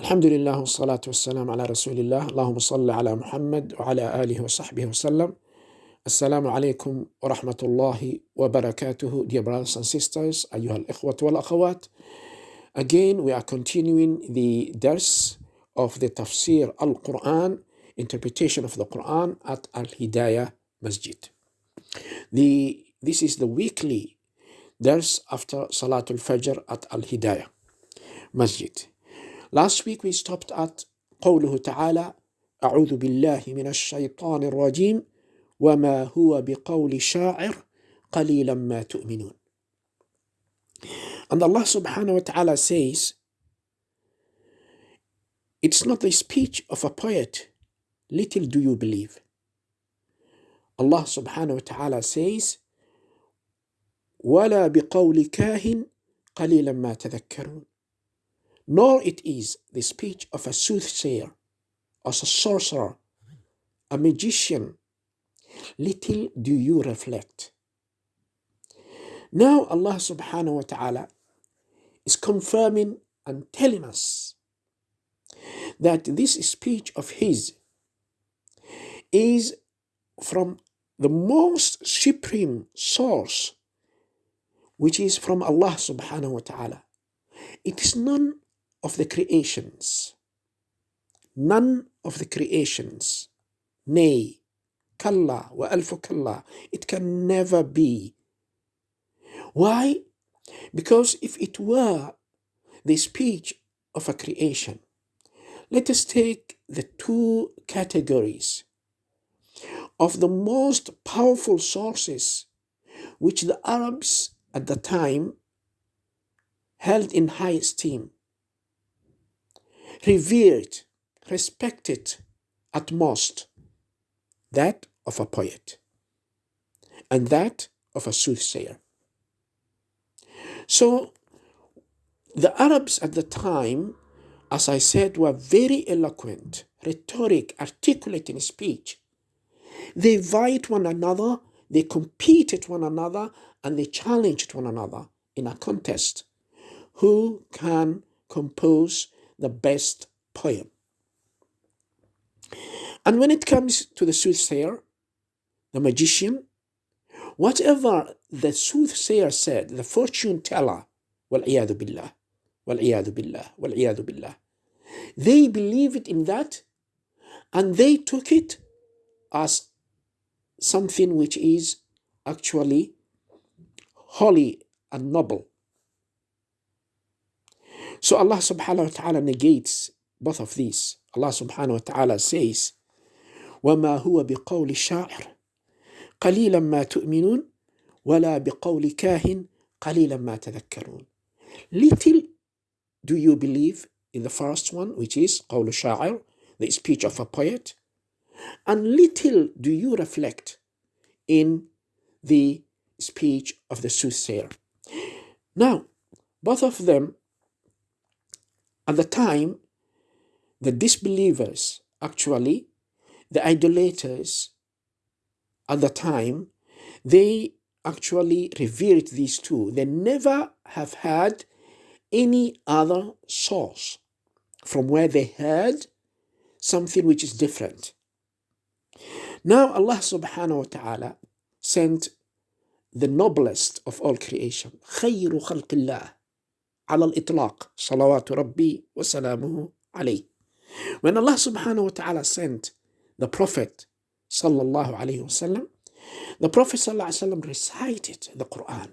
الحمد لله والصلاة والسلام على رسول الله اللهم صل على محمد وعلى آله وصحبه وسلم السلام عليكم ورحمة الله وبركاته Dear brothers and sisters أيها الإخوة والأخوات Again we are continuing the dars of the tafsir al-Quran interpretation of the Quran at Al-Hidayah Masjid the, This is the weekly dars after Salatul Fajr at Al-Hidayah Masjid Last week we stopped at قوله تعالى أعوذ بالله من الشيطان الرجيم وما هو بقول شاعر قليلا ما تؤمنون And Allah subhanahu wa ta'ala says It's not the speech of a poet little do you believe Allah subhanahu wa ta'ala says ولا بقول كاهن قليلا ما تذكرون nor it is the speech of a soothsayer, or a sorcerer, a magician. Little do you reflect. Now Allah subhanahu wa ta'ala is confirming and telling us that this speech of his is from the most supreme source, which is from Allah subhanahu wa ta'ala. It is none of the creations. None of the creations. Nay, kalla wa alfu kalla. It can never be. Why? Because if it were the speech of a creation, let us take the two categories of the most powerful sources which the Arabs at the time held in high esteem revered, respected at most, that of a poet and that of a soothsayer. So the Arabs at the time, as I said, were very eloquent, rhetoric, articulate in speech. They vied one another, they competed one another, and they challenged one another in a contest. Who can compose the best poem. And when it comes to the soothsayer, the magician, whatever the soothsayer said, the fortune teller, وَالْعِيَاذُ بِاللَّهِ وَالْعِيَاذُ بِاللَّهِ وَالْعِيَاذُ بِاللَّهِ They believed in that and they took it as something which is actually holy and noble. So Allah subhanahu wa ta'ala negates both of these. Allah subhanahu wa ta'ala says, وَمَا هُوَ بِقَوْلِ الشَّاعِرِ قَلِيلًا مَا تُؤْمِنُونَ وَلَا بِقَوْلِ كَاهِنٍ قَلِيلًا مَا تَذَكَّرُونَ Little do you believe in the first one, which is قول الشاعر, the speech of a poet, and little do you reflect in the speech of the soothsayer. Now, both of them at the time, the disbelievers, actually, the idolaters, at the time, they actually revered these two. They never have had any other source from where they heard something which is different. Now Allah subhanahu wa ta'ala sent the noblest of all creation, خير خلق الله على الإطلاق صلوات ربي وسلامه عليه When Allah subhanahu wa ta'ala sent the Prophet sallallahu alayhi wasallam, the Prophet sallallahu alayhi wasallam recited the Quran.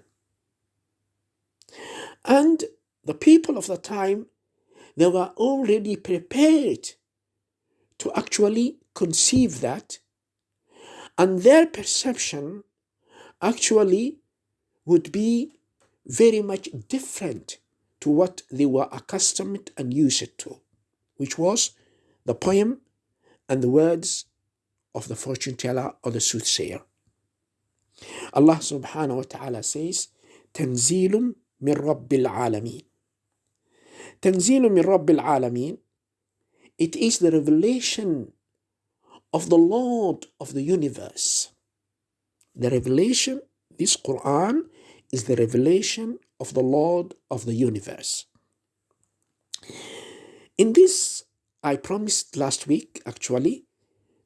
And the people of the time, they were already prepared to actually conceive that, and their perception actually would be very much different to what they were accustomed and used to, which was the poem and the words of the fortune teller or the soothsayer. Allah subhanahu wa ta'ala says, Tanzilum min Rabbil Alameen. Tanzilum min Rabbil Alameen. It is the revelation of the Lord of the universe. The revelation, this Quran, is the revelation of the Lord of the universe. In this, I promised last week, actually,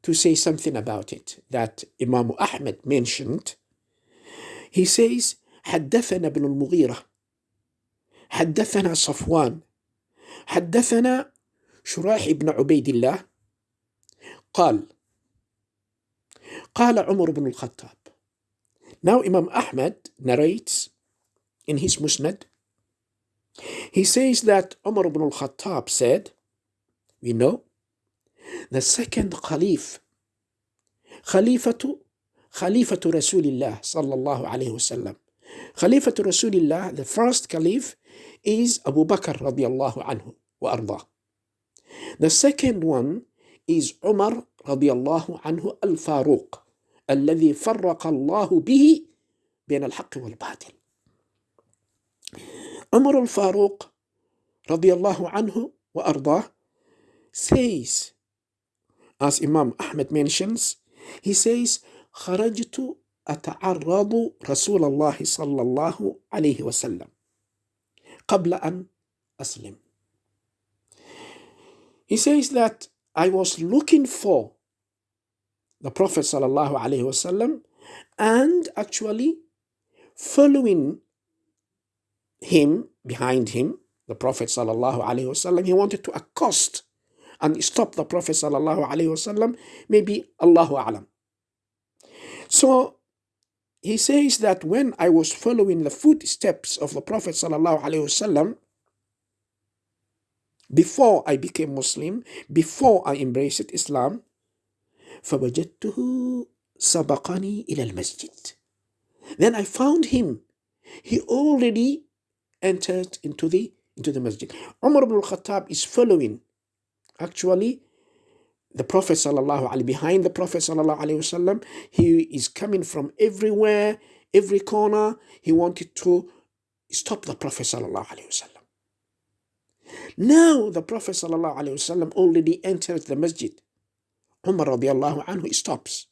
to say something about it that Imam Ahmed mentioned. He says, حدثنا ابن المغيرة حدثنا صفوان حدثنا شراح بن عبيد الله قال قال عمر بن الخطاب Now Imam Ahmad narrates in his Musnad He says that Umar ibn al-Khattab said, we know, the second Khalif, Khalifatu, Khalifatu Rasulillah sallallahu alayhi wasallam. Khalifatu Rasulillah, the first Caliph is Abu Bakr radiallahu anhu wa ardah. The second one is Umar radiallahu anhu al-Faruq, الذي فرق الله به بين الحق والباطل. Umar al-Faruq radiallahu anhu wa ardah says, as Imam Ahmed mentions, he says, خرجت أتعرض رسول الله صلى الله عليه وسلم قبل أن أسلم. He says that I was looking for the Prophet صلى الله عليه وسلم and actually following him, behind him, the Prophet sallallahu alaihi wasallam, he wanted to accost and stop the Prophet sallallahu alaihi wasallam. Maybe Allahu alam. So he says that when I was following the footsteps of the Prophet sallallahu alaihi wasallam, before I became Muslim, before I embraced Islam, فوجدته سبقني إلى المسجد. Then I found him. He already entered into the into the masjid. Umar ibn al-Khattab is following actually the Prophet sallallahu alaihi behind the Prophet sallallahu alaihi wasallam. He is coming from everywhere, every corner. He wanted to stop the Prophet sallallahu alaihi wasallam. Now the Prophet sallallahu alaihi wasallam already entered the masjid. Umar radiallahu anhu stops.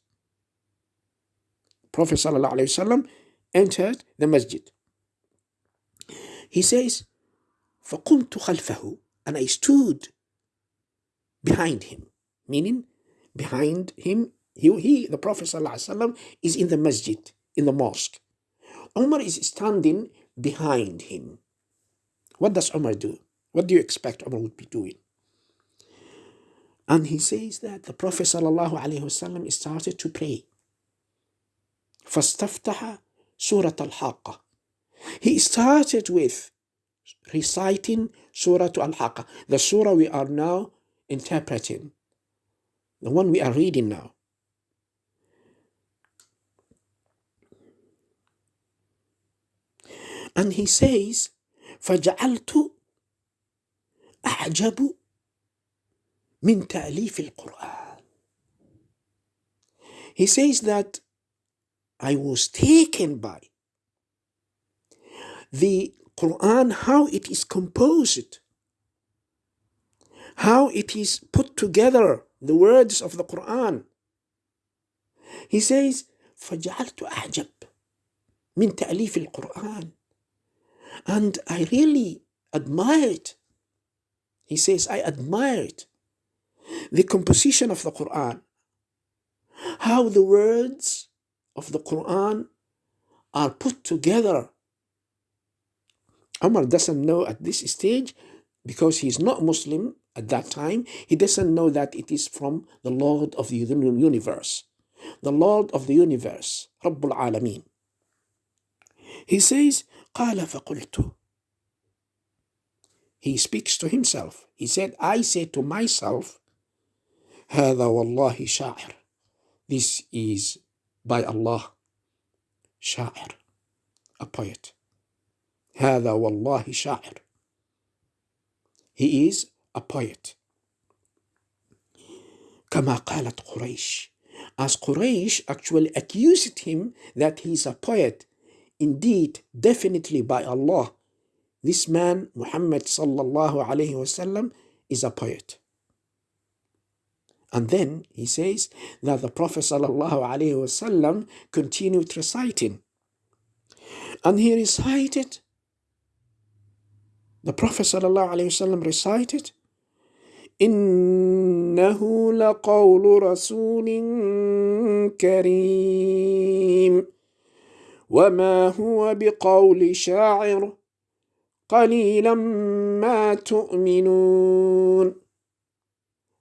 Prophet sallallahu alaihi wasallam entered the masjid. He says, فَقُمْتُ خَلْفَهُ And I stood behind him. Meaning, behind him, he, he the Prophet ﷺ, is in the masjid, in the mosque. Umar is standing behind him. What does Umar do? What do you expect Umar would be doing? And he says that the Prophet ﷺ started to pray. فاستفتح سورة الحاقة he started with reciting Surah Al-Haqqa, the surah we are now interpreting, the one we are reading now. And he says, فجعلت أعجب من تأليف القرآن. He says that I was taken by the Quran, how it is composed, how it is put together, the words of the Quran. He says, فجعلت أعجب من تأليف القرآن and I really admired he says I admired the composition of the Quran how the words of the Quran are put together Umar doesn't know at this stage because he's not Muslim at that time. He doesn't know that it is from the Lord of the universe. The Lord of the universe, Rabbul Alameen. He says, قال فقلت He speaks to himself. He said, I say to myself, هذا والله شاعر. This is by Allah, شاعر, a poet. هذا والله شاعر He is a poet كما قالت قريش As Quraysh actually accused him that he is a poet Indeed, definitely by Allah This man, Muhammad sallallahu alayhi wasallam, is a poet. And then he says that the Prophet sallallahu alayhi wasallam continued reciting. And he recited the Prophet ﷺ recited إنه لقول رسول كريم وما هو بقول شاعر قليلا ما تؤمنون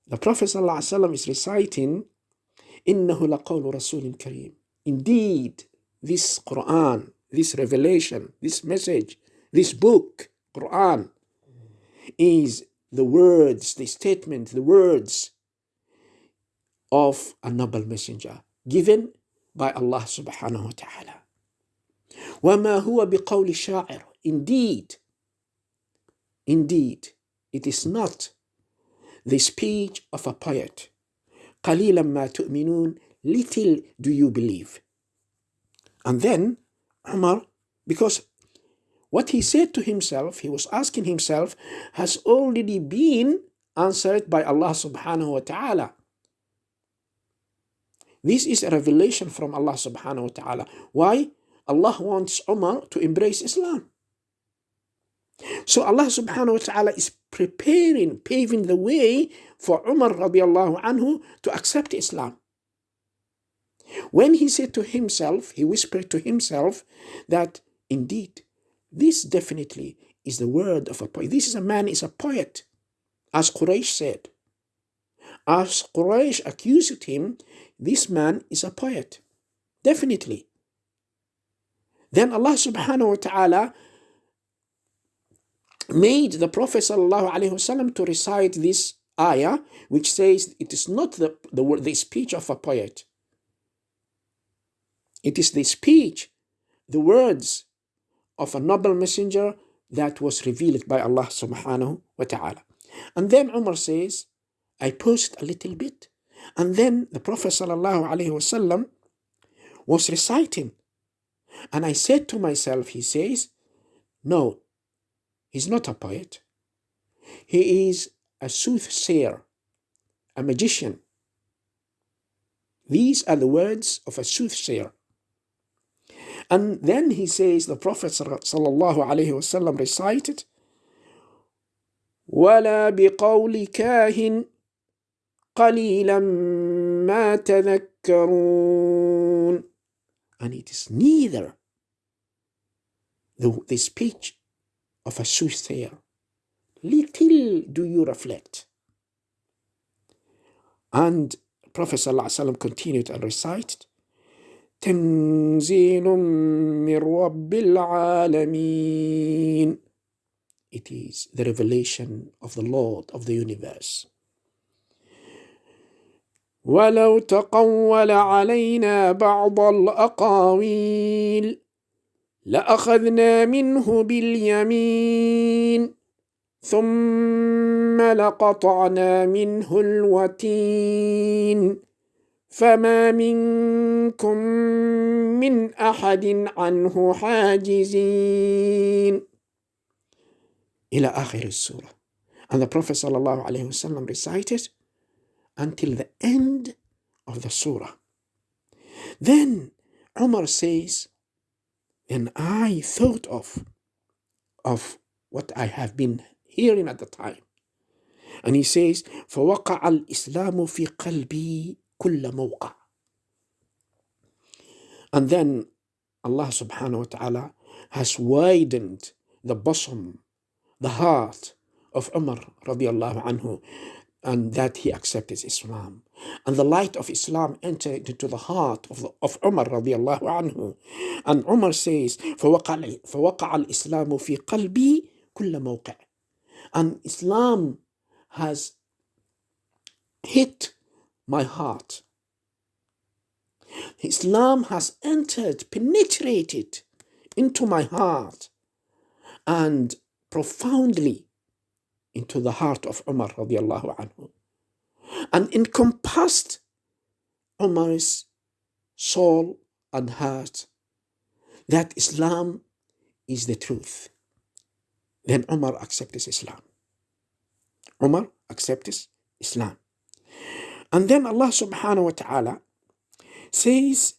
The Prophet ﷺ is reciting إنه لقول رسول كريم Indeed, this Quran, this revelation, this message, this book, Quran, is the words, the statement, the words of a noble messenger given by Allah subhanahu wa ta'ala. وما هو بقول شاعر Indeed, indeed, it is not the speech of a poet. قليلا ما تؤمنون Little do you believe. And then Umar, because what he said to himself, he was asking himself, has already been answered by Allah subhanahu wa ta'ala. This is a revelation from Allah subhanahu wa ta'ala. Why? Allah wants Umar to embrace Islam. So Allah subhanahu wa ta'ala is preparing, paving the way for Umar radiallahu anhu to accept Islam. When he said to himself, he whispered to himself that indeed, this definitely is the word of a poet. This is a man is a poet, as Quraysh said. As Quraysh accused him, this man is a poet. Definitely. Then Allah subhanahu wa ta'ala made the Prophet sallallahu to recite this ayah, which says it is not the, the, the speech of a poet. It is the speech, the words of a noble messenger that was revealed by Allah subhanahu wa ta'ala. And then Umar says, I paused a little bit. And then the Prophet sallallahu alaihi wasallam was reciting. And I said to myself, he says, no, he's not a poet. He is a soothsayer, a magician. These are the words of a soothsayer. And then he says, the Prophet ﷺ recited, ولا بقول كاهن قليلا ما تذكرون and it is neither the, the speech of a soothsayer little do you reflect and Prophet ﷺ continued and recited تنزيل من رب العالمين It is the revelation of the Lord of the universe. ولو تقول علينا بعض الأقاويل لأخذنا منه باليمين ثم لقطعنا منه الوتين فما منكم من أحد عنه حاجزين إلى آخر السورة and the Prophet صلى الله عليه وسلم recited until the end of the surah then Umar says and I thought of of what I have been hearing at the time and he says فوقع الإسلام في قلبي كل موقع and then Allah subhanahu wa ta'ala has widened the bosom, the heart of Umar radiallahu anhu, and that he accepted Islam. And the light of Islam entered into the heart of, the, of Umar radiallahu anhu. And Umar says, فَوَقَعَ, فوقع الإسلام في قلبي كل موقع. And Islam has hit my heart. Islam has entered, penetrated into my heart and profoundly into the heart of Umar radiallahu anhu and encompassed Umar's soul and heart that Islam is the truth. Then Umar accepts Islam. Umar accepts Islam. And then Allah subhanahu wa ta'ala says,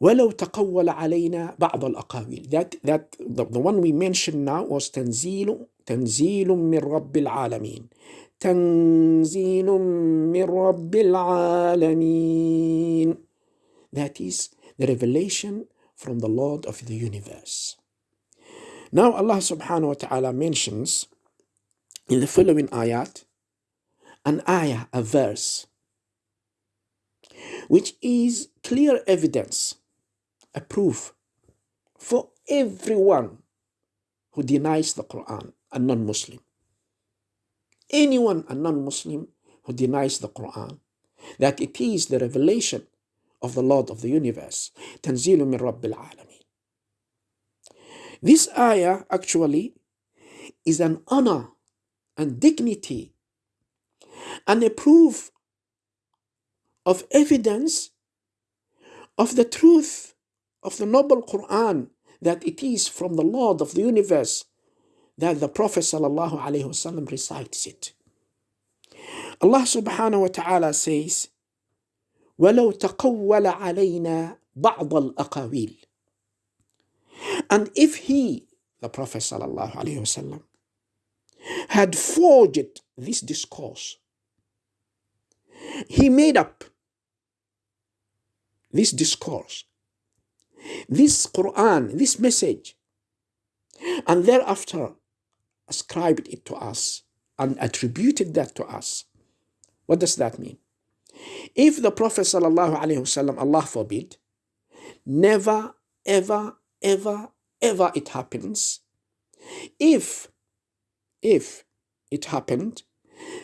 ولو تقول علينا بعض الأقاويل that, that the, the one we mentioned now was تنزيل تنزيل من رب العالمين تنزيل من رب العالمين that is the revelation from the Lord of the universe now Allah subhanahu wa ta'ala mentions in the following ayat, an ayah, a verse, which is clear evidence, a proof for everyone who denies the Quran, a non Muslim. Anyone, a non Muslim, who denies the Quran, that it is the revelation of the Lord of the universe, Tanzilu min Rabbil Alameen. This ayah actually is an honor and dignity and a proof of evidence of the truth of the noble Quran that it is from the Lord of the universe that the Prophet ﷺ recites it. Allah subhanahu wa ta'ala says, ولو تقول علينا بعض الأقاويل And if he, the Prophet ﷺ, had forged this discourse, he made up this discourse this Quran, this message, and thereafter ascribed it to us and attributed that to us. What does that mean? If the Prophet wasallam, Allah forbid, never, ever, ever, ever it happens, if, if it happened,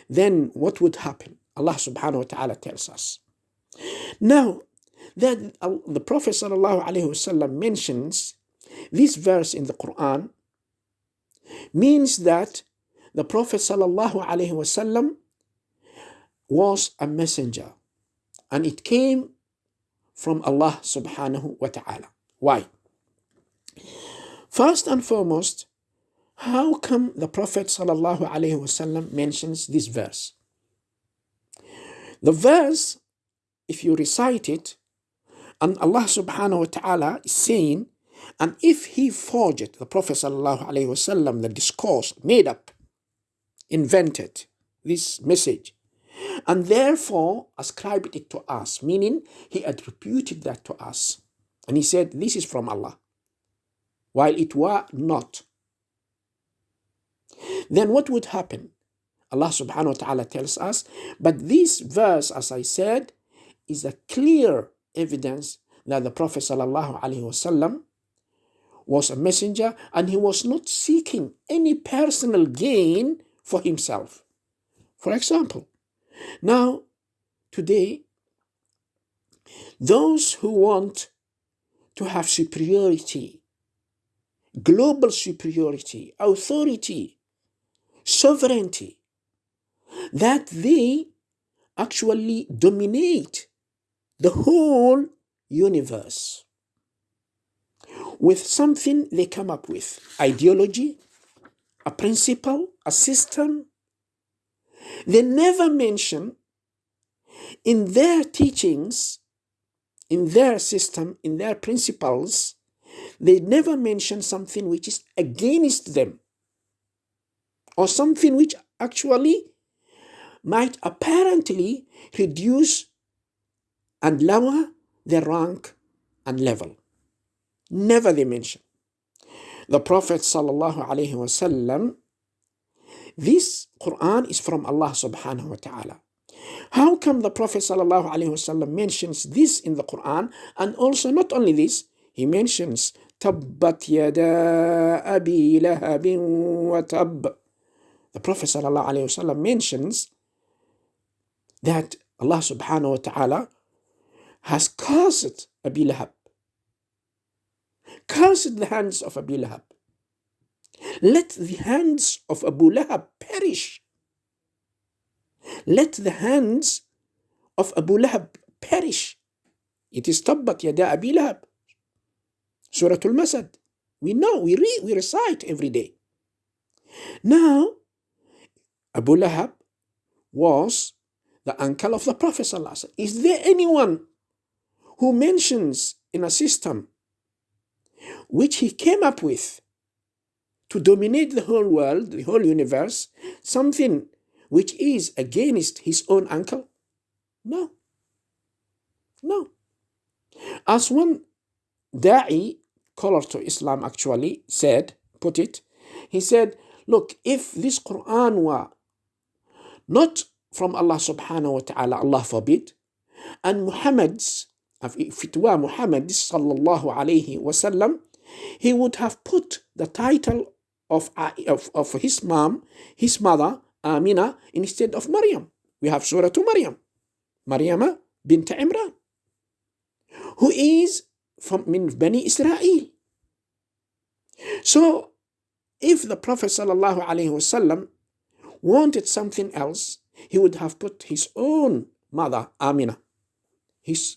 then what would happen? Allah subhanahu wa ta'ala tells us. Now, that the Prophet ﷺ mentions this verse in the Quran means that the Prophet ﷺ was a messenger and it came from Allah subhanahu wa ta'ala. Why? First and foremost, how come the Prophet ﷺ mentions this verse? The verse, if you recite it, and Allah subhanahu wa ta'ala is saying, and if he forged the Prophet wasallam, the discourse made up, invented this message, and therefore ascribed it to us, meaning he attributed that to us. And he said, This is from Allah, while it were not. Then what would happen? Allah subhanahu wa ta'ala tells us, but this verse, as I said, is a clear evidence that the Prophet ﷺ was a messenger and he was not seeking any personal gain for himself. For example, now, today, those who want to have superiority, global superiority, authority, sovereignty, that they actually dominate the whole universe with something they come up with ideology, a principle, a system. They never mention in their teachings, in their system, in their principles, they never mention something which is against them or something which actually might apparently reduce and lower their rank and level. Never they mention. The Prophet sallallahu alaihi wasallam, this Quran is from Allah subhanahu wa ta'ala. How come the Prophet sallallahu alaihi wasallam mentions this in the Quran and also not only this, he mentions تبت يدا أبي لهب وتب. the Prophet wasallam mentions that Allah subhanahu wa ta'ala has cursed Abi Lahab, cursed the hands of Abi Lahab. Let the hands of Abu Lahab perish. Let the hands of Abu Lahab perish. It is Tabbat Yada Abi Lahab. Surah Al-Masad. We know, we read, we recite every day. Now, Abu Lahab was the uncle of the Prophet. Is there anyone who mentions in a system which he came up with to dominate the whole world, the whole universe, something which is against his own uncle? No. No. As one da'i, caller to Islam actually, said, put it, he said, look, if this Quran were not from Allah subhanahu wa ta'ala, Allah forbid, and Muhammad's, if it were Muhammad sallallahu alayhi wasallam, he would have put the title of, uh, of, of his mom, his mother, Amina, instead of Maryam. We have Surah to Maryam, Maryam bint Imran, who is from min Bani Israel. So, if the Prophet sallallahu alaihi wasallam wanted something else, he would have put his own mother, Amina, his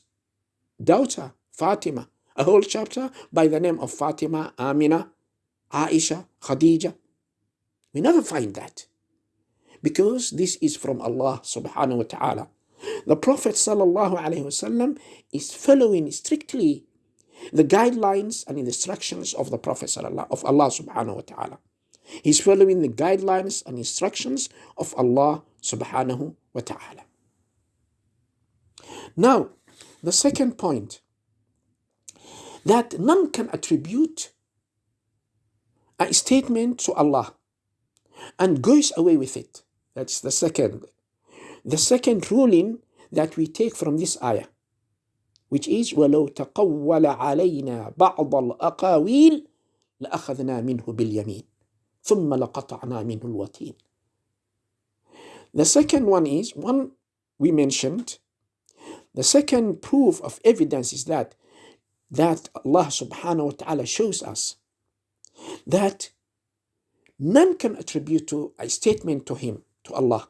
daughter, Fatima, a whole chapter by the name of Fatima, Amina, Aisha, Khadija. We never find that because this is from Allah subhanahu wa ta'ala. The Prophet sallallahu alaihi wasallam is following strictly the guidelines and instructions of the Prophet of Allah subhanahu wa ta'ala. He's following the guidelines and instructions of Allah subhanahu wa ta'ala. Now, the second point that none can attribute a statement to Allah and goes away with it. That's the second. The second ruling that we take from this ayah, which is وَلَوْ تَقَوَّلَ عَلَيْنَا بَعْضَ الْأَقَاوِيلِ لَأَخَذْنَا مِنْهُ بِالْيَمِينِ ثُمَّ لَقَطَعْنَا مِنْهُ الْوَتِينَ The second one is, one we mentioned, the second proof of evidence is that that Allah subhanahu wa ta'ala shows us that none can attribute to a statement to him, to Allah.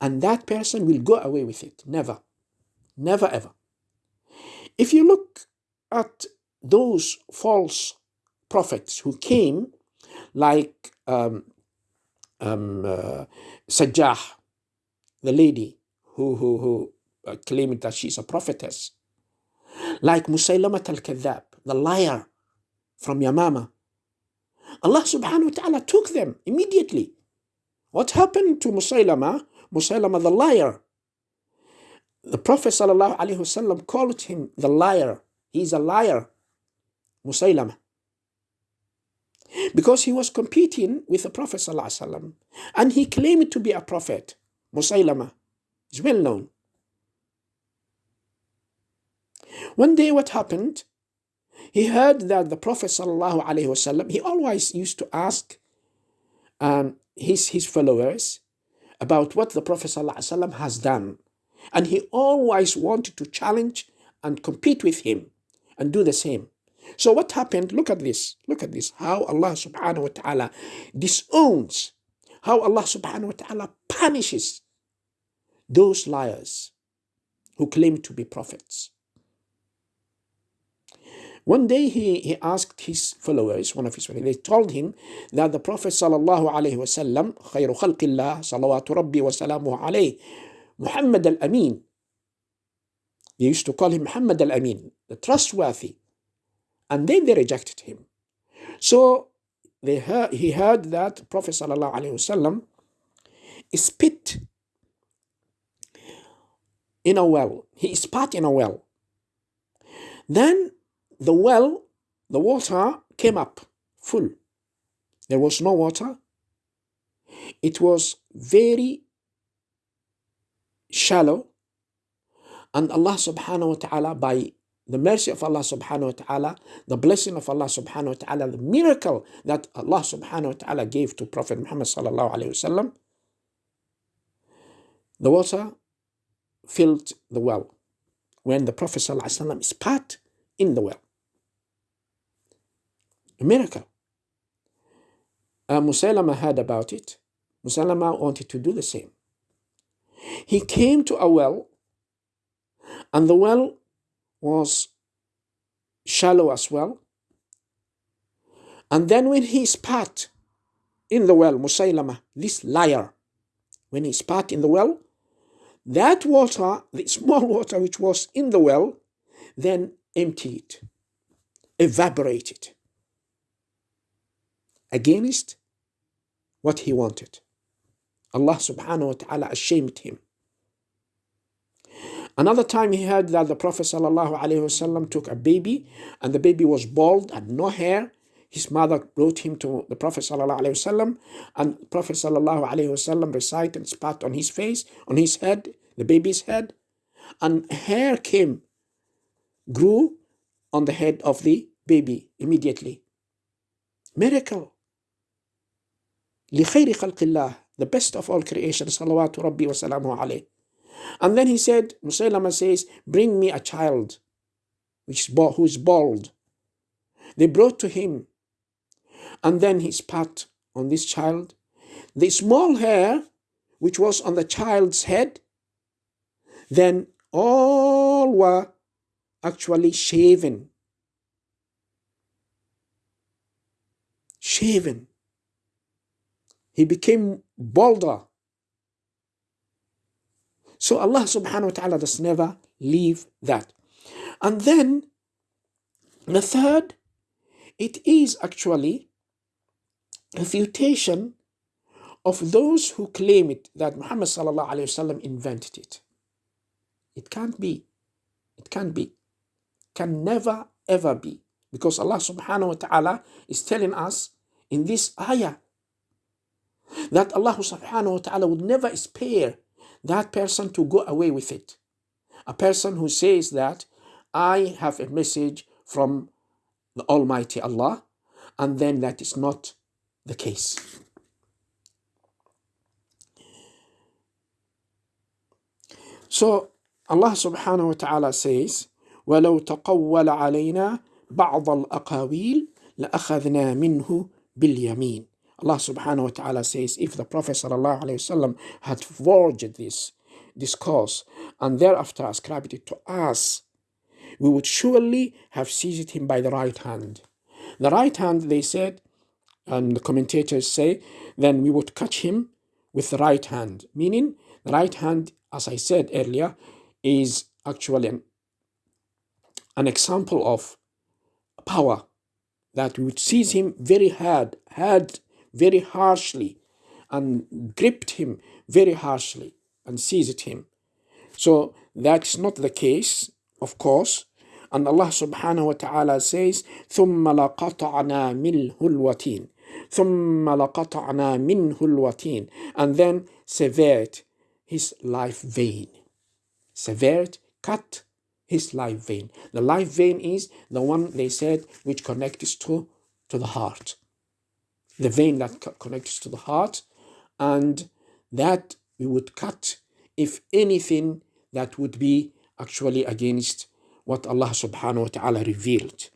And that person will go away with it. Never. Never ever. If you look at those false prophets who came, like um, um, uh, Sajjah, the lady who, who, who uh, claimed that she's a prophetess, like Musaylamat al-Kadhab, the liar from Yamama. Allah subhanahu wa ta'ala took them immediately. What happened to Musaylama? Musaylama the liar. The Prophet sallallahu alaihi wasallam called him the liar. He's a liar. Musaylama. Because he was competing with the Prophet. And he claimed to be a prophet. Musaylama is well known. One day what happened? He heard that the Prophet he always used to ask um, his, his followers about what the Prophet has done. And he always wanted to challenge and compete with him and do the same. So what happened? Look at this. Look at this. How Allah subhanahu wa ta'ala disowns, how Allah subhanahu wa ta'ala punishes those liars who claim to be prophets. One day he, he asked his followers, one of his followers, they told him that the Prophet sallallahu alayhi wasallam, خير خلق الله صلوات ربي وسلامه عليه, Muhammad al-Amin. They used to call him Muhammad al-Amin, the trustworthy. and then they rejected him. So they heard, he heard that Prophet wasallam spit in a well. He spat in a well. Then the well, the water came up full. There was no water. It was very shallow. And Allah subhanahu wa ta'ala, by the mercy of Allah subhanahu wa ta'ala, the blessing of Allah subhanahu wa ta'ala, the miracle that Allah subhanahu wa ta'ala gave to Prophet Muhammad sallallahu alayhi wasallam, the water filled the well when the Prophet sallallahu alayhi wasallam spat in the well a miracle. Uh, Musaylama heard about it. Musaylama wanted to do the same. He came to a well, and the well was shallow as well. And then when he spat in the well, Musaylama, this liar, when he spat in the well, that water, the small water which was in the well, then emptied, evaporated against what he wanted. Allah subhanahu wa ta'ala ashamed him. Another time he heard that the Prophet ﷺ took a baby and the baby was bald and no hair. His mother brought him to the Prophet ﷺ and the Prophet ﷺ recited, spat on his face, on his head, the baby's head, and hair came, grew on the head of the baby immediately. Miracle. لخير خلق الله the best of all creation صلوات ربي وسلامه عليه and then he said, Musaylama says, Bring me a child which is who is bald. They brought to him, and then he spat on this child. The small hair which was on the child's head, then all were actually shaven. Shaven. He became balder. So Allah subhanahu wa ta'ala does never leave that. And then the third, it is actually refutation of those who claim it that Muhammad sallallahu alayhi wasallam invented it. It can't be. It can't be. Can never ever be. Because Allah subhanahu wa ta'ala is telling us in this ayah that Allah subhanahu wa ta'ala would never spare that person to go away with it. A person who says that I have a message from the Almighty Allah, and then that is not the case. So Allah subhanahu wa ta'ala says, ولو تقول علينا بعض الأقاويل لأخذنا منه باليمين Allah subhanahu wa ta'ala says, if the Prophet sallallahu wasallam had forged this discourse and thereafter ascribed it to us, we would surely have seized him by the right hand. The right hand, they said, and the commentators say, then we would catch him with the right hand. Meaning, the right hand, as I said earlier, is actually an, an example of power that we would seize him very hard, hard very harshly and gripped him very harshly and seized him. So that's not the case, of course. And Allah subhanahu wa ta'ala says, ثُمَّ لَقَطَعْنَا مِنْهُ الْوَتِينَ ثُمَّ لَقَطَعْنَا مِنْهُ الْوَتِينَ And then severed his life vein. Severed, cut his life vein. The life vein is the one they said which connects to, to the heart the vein that connects to the heart, and that we would cut if anything that would be actually against what Allah subhanahu wa ta'ala revealed.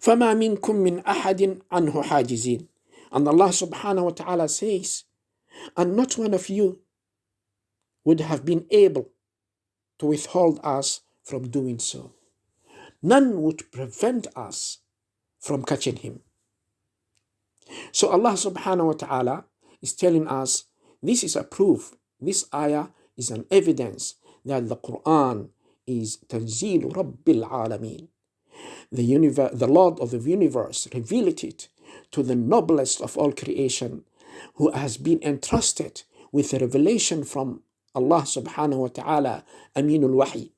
فما منكم من أحد عنه حاجزين and Allah subhanahu wa ta'ala says and not one of you would have been able to withhold us from doing so none would prevent us from catching him so Allah subhanahu wa ta'ala is telling us this is a proof, this ayah is an evidence that the Quran is Tanzil Rabbil Alameen. The, universe, the Lord of the universe revealed it to the noblest of all creation who has been entrusted with a revelation from Allah subhanahu wa ta'ala Aminul Wahi.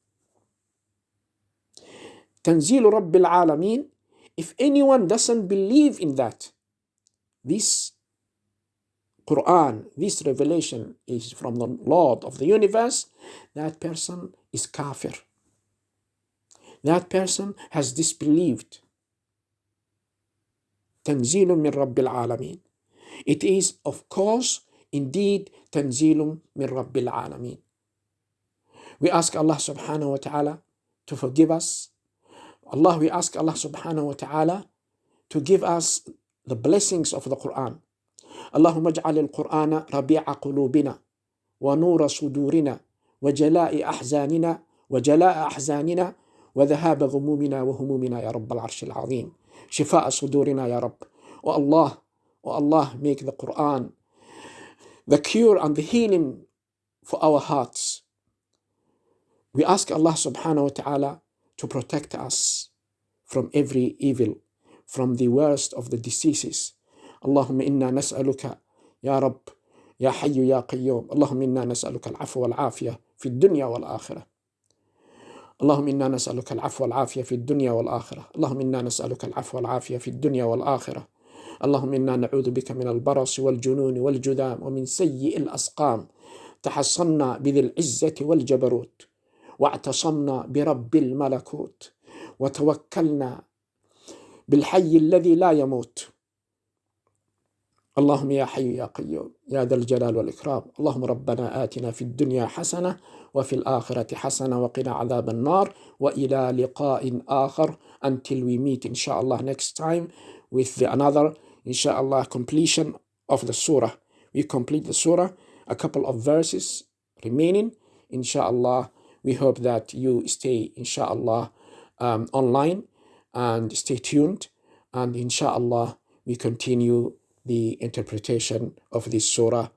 Tanzil Rabbil Alameen, if anyone doesn't believe in that, this Quran, this revelation is from the Lord of the universe, that person is kafir. That person has disbelieved. Tanzilum min Rabbil Alameen. It is, of course, indeed, Tanzilum min Rabbil Alameen. We ask Allah subhanahu wa ta'ala to forgive us. Allah, we ask Allah subhanahu wa ta'ala to give us the blessings of the Quran. اللهم اجعل القرآن ربيع قلوبنا ونور صدورنا وجلاء أحزاننا وجلاء أحزاننا وذهاب غمومنا وهمومنا يا رب العرش العظيم شفاء صدورنا يا رب والله والله make the Quran the cure and the healing for our hearts we ask Allah subhanahu wa ta'ala to protect us from every evil, From the worst of the diseases. اللهم إنا نسألك يا رب يا حي يا قيوم اللهم إنا نسألك العفو والعافية في الدنيا والآخرة اللهم إنا نسألك العفو والعافية في الدنيا والآخرة اللهم إنا نسألك العفو والعافية في الدنيا والآخرة اللهم إنا نعوذ بك من البرص والجنون والجذام ومن سيء الأسقام تحصنا بذي العزة والجبروت واعتصمنا برب الملكوت وتوكلنا بالحي الذي لا يموت اللهم يا حي يا قيوم يا ذا الجلال والإكرام اللهم ربنا آتنا في الدنيا حسنة وفي الآخرة حسنة وقنا عذاب النار وإلى لقاء آخر until we meet inshallah next time with the another inshallah completion of the surah we complete the surah a couple of verses remaining inshallah we hope that you stay inshallah um, online and stay tuned and inshallah we continue the interpretation of this surah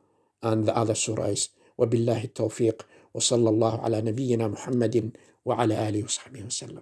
and the other surahs وبالله التوفيق وصلى الله على نبينا محمد وعلى آله وصحبه وسلم